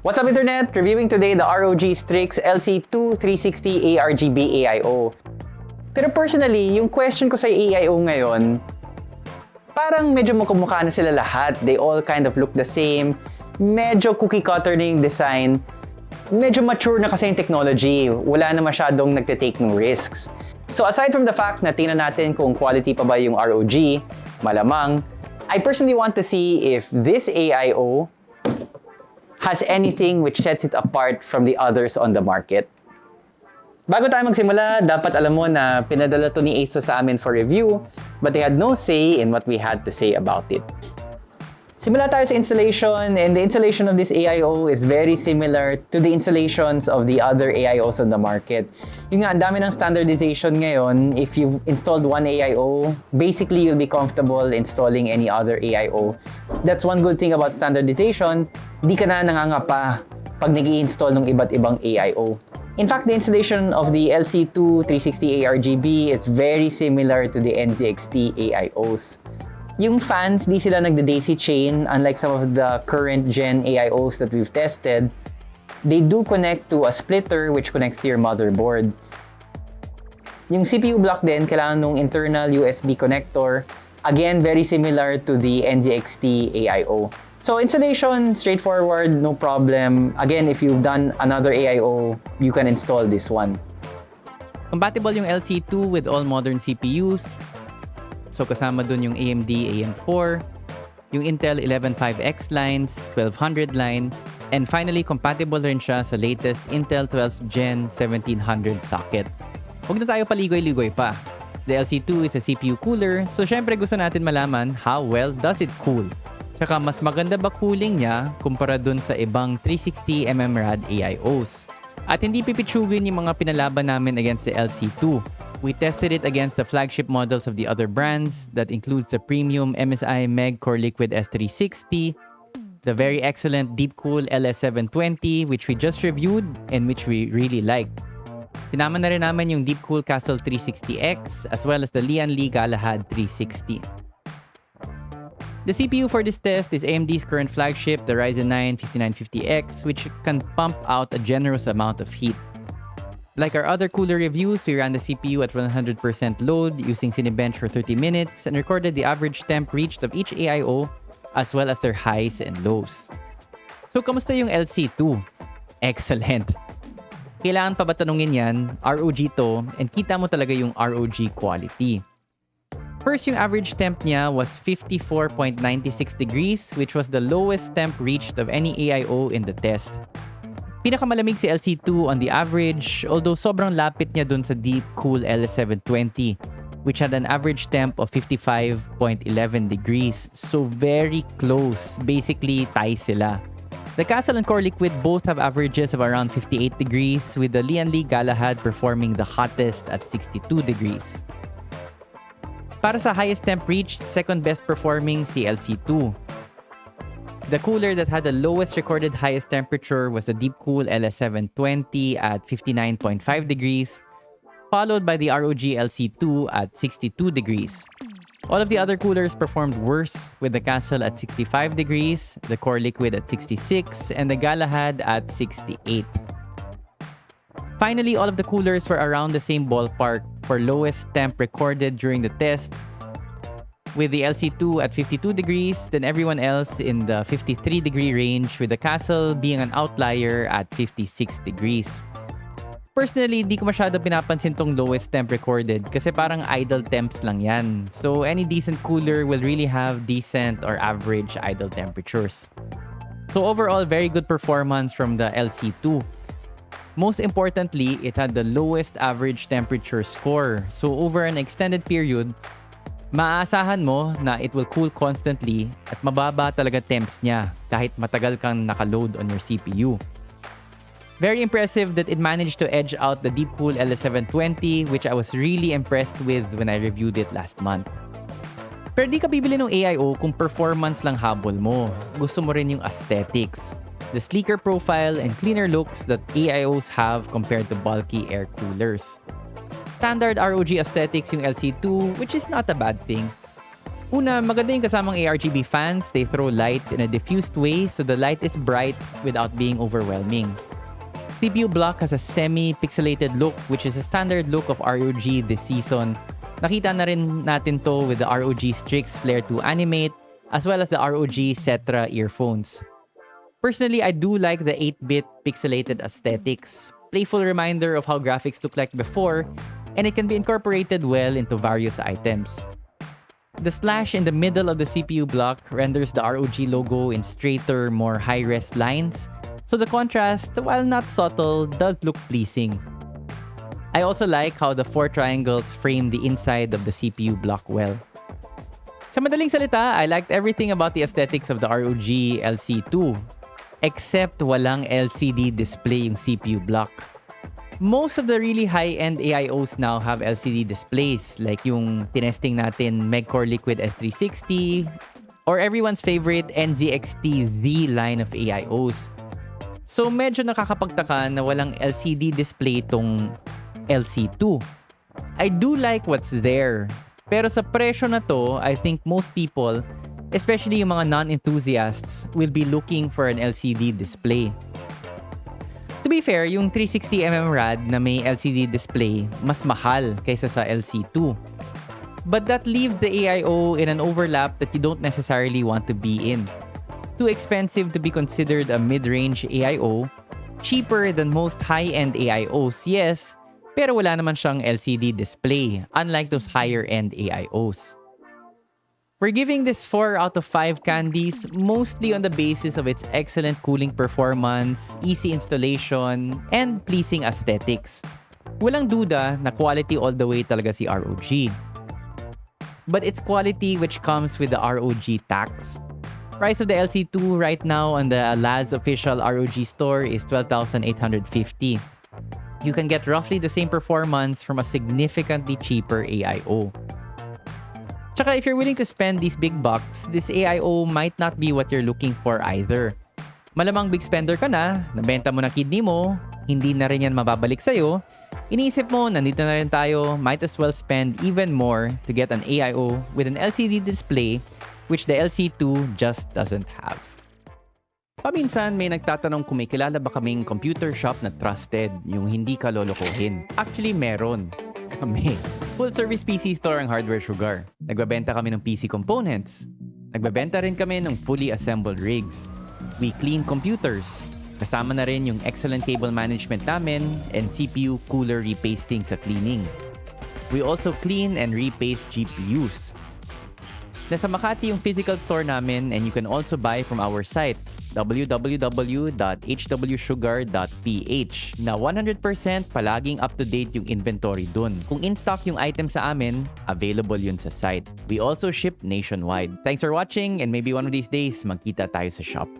What's up Internet? Reviewing today the ROG Strix LC2 360 ARGB AIO. Pero personally, yung question ko sa AIO ngayon, parang medyo mukumukha na sila lahat. They all kind of look the same. Medyo cookie cutter na yung design. Medyo mature na kasi yung technology. Wala na masyadong nagte-take ng risks. So aside from the fact na tingnan natin kung quality pa ba yung ROG, malamang, I personally want to see if this AIO has anything which sets it apart from the others on the market. Bago tayo magsimula, dapat alam mo na pinadala to ni ASUS sa amin for review, but they had no say in what we had to say about it. Simula tayo sa installation, and the installation of this AIO is very similar to the installations of the other AIOs on the market. Yung nga, ang dami ng standardization ngayon. If you've installed one AIO, basically you'll be comfortable installing any other AIO. That's one good thing about standardization. Di ka na nangangapa pag nag install ng iba't ibang AIO. In fact, the installation of the LC2 360 ARGB is very similar to the NZXT AIOs. Yung fans, di sila nagda-daisy chain unlike some of the current gen AIOs that we've tested. They do connect to a splitter which connects to your motherboard. Yung CPU block din, kailangan ng internal USB connector. Again, very similar to the NZXT AIO. So installation, straightforward, no problem. Again, if you've done another AIO, you can install this one. Compatible yung LC2 with all modern CPUs, So kasama dun yung AMD AM4, yung Intel 115X lines, 1200 line, and finally compatible rin siya sa latest Intel 12th Gen 1700 socket. Huwag na tayo paligoy-ligoy pa. The LC2 is a CPU cooler, so syempre gusto natin malaman how well does it cool. Tsaka mas maganda ba cooling niya kumpara dun sa ibang 360mm rad AIOs. At hindi pipitsugin yung mga pinalaban namin against the LC2. We tested it against the flagship models of the other brands that includes the premium MSI Meg Core Liquid S360, the very excellent Deepcool LS720 which we just reviewed and which we really liked. Sinama na rin namin yung Deepcool Castle 360X as well as the Lian Li Galahad 360. The CPU for this test is AMD's current flagship, the Ryzen 9 5950X, which can pump out a generous amount of heat. Like our other cooler reviews, we ran the CPU at 100% load using Cinebench for 30 minutes and recorded the average temp reached of each AIO as well as their highs and lows. So, kamusta yung LC2? Excellent! Kailangan pa ba tanungin yan? ROG to and kita mo talaga yung ROG quality. First, yung average temp niya was 54.96 degrees which was the lowest temp reached of any AIO in the test. Pinakamalamig si LC2 on the average, although sobrang lapit niya dun sa Deep Cool LS720, which had an average temp of 55.11 degrees. So very close. Basically, tie sila. The Castle and Core Liquid both have averages of around 58 degrees, with the Lian Li Galahad performing the hottest at 62 degrees. Para sa highest temp reached, second best performing si LC2 the cooler that had the lowest recorded highest temperature was the Deepcool LS720 at 59.5 degrees, followed by the ROG LC2 at 62 degrees. All of the other coolers performed worse, with the Castle at 65 degrees, the Core Liquid at 66, and the Galahad at 68. Finally, all of the coolers were around the same ballpark for lowest temp recorded during the test, with the LC2 at 52 degrees, then everyone else in the 53 degree range, with the Castle being an outlier at 56 degrees. Personally, di ko masyado pinapansin tong lowest temp recorded kasi parang idle temps lang yan. So any decent cooler will really have decent or average idle temperatures. So overall, very good performance from the LC2. Most importantly, it had the lowest average temperature score. So over an extended period, Maaasahan mo na it will cool constantly at mababa talaga temps niya kahit matagal kang nakaload on your CPU. Very impressive that it managed to edge out the Deepcool LS720 which I was really impressed with when I reviewed it last month. Pero di ka bibili ng AIO kung performance lang habol mo. Gusto mo rin yung aesthetics. The sleeker profile and cleaner looks that AIOs have compared to bulky air coolers. Standard ROG aesthetics yung LC2, which is not a bad thing. Una, maganda yung kasamang ARGB fans. They throw light in a diffused way so the light is bright without being overwhelming. CPU block has a semi-pixelated look which is a standard look of ROG this season. Nakita na rin natin to with the ROG Strix Flare 2 Animate as well as the ROG Cetra earphones. Personally, I do like the 8-bit pixelated aesthetics. Playful reminder of how graphics looked like before and it can be incorporated well into various items. The slash in the middle of the CPU block renders the ROG logo in straighter, more high-res lines, so the contrast, while not subtle, does look pleasing. I also like how the four triangles frame the inside of the CPU block well. Sa madaling salita, I liked everything about the aesthetics of the ROG LC2, except walang LCD display yung CPU block. Most of the really high-end AIOs now have LCD displays like yung tinesting natin Megcore Liquid S360 or everyone's favorite NZXT Z line of AIOs. So medyo nakakapagtaka na walang LCD display tong LC2. I do like what's there. Pero sa presyo na to, I think most people, especially yung mga non-enthusiasts, will be looking for an LCD display. To be fair, yung 360mm rad na may LCD display, mas mahal kaysa sa LC2. But that leaves the AIO in an overlap that you don't necessarily want to be in. Too expensive to be considered a mid-range AIO, cheaper than most high-end AIOs, yes, pero wala naman siyang LCD display, unlike those higher-end AIOs. We're giving this 4 out of 5 candies mostly on the basis of its excellent cooling performance, easy installation, and pleasing aesthetics. Walang duda na quality all the way talaga si ROG. But it's quality which comes with the ROG tax. Price of the LC2 right now on the Laz official ROG store is 12,850. You can get roughly the same performance from a significantly cheaper AIO. Tsaka if you're willing to spend these big bucks, this AIO might not be what you're looking for either. Malamang big spender ka na, nabenta mo na kidney mo, hindi na rin yan mababalik sa'yo, iniisip mo, nandito na rin tayo, might as well spend even more to get an AIO with an LCD display which the LC2 just doesn't have. Paminsan may nagtatanong kung may kilala ba kaming computer shop na trusted, yung hindi ka lolokohin. Actually, meron. Kami. Full service PC store ang Hardware Sugar. Nagbabenta kami ng PC components. Nagbabenta rin kami ng fully assembled rigs. We clean computers. Kasama na rin yung excellent cable management namin and CPU cooler repasting sa cleaning. We also clean and repaste GPUs. Nasa Makati yung physical store namin and you can also buy from our site www.hwsugar.ph na 100% palaging up-to-date yung inventory dun. Kung in-stock yung item sa amin, available yun sa site. We also ship nationwide. Thanks for watching and maybe one of these days magkita tayo sa shop.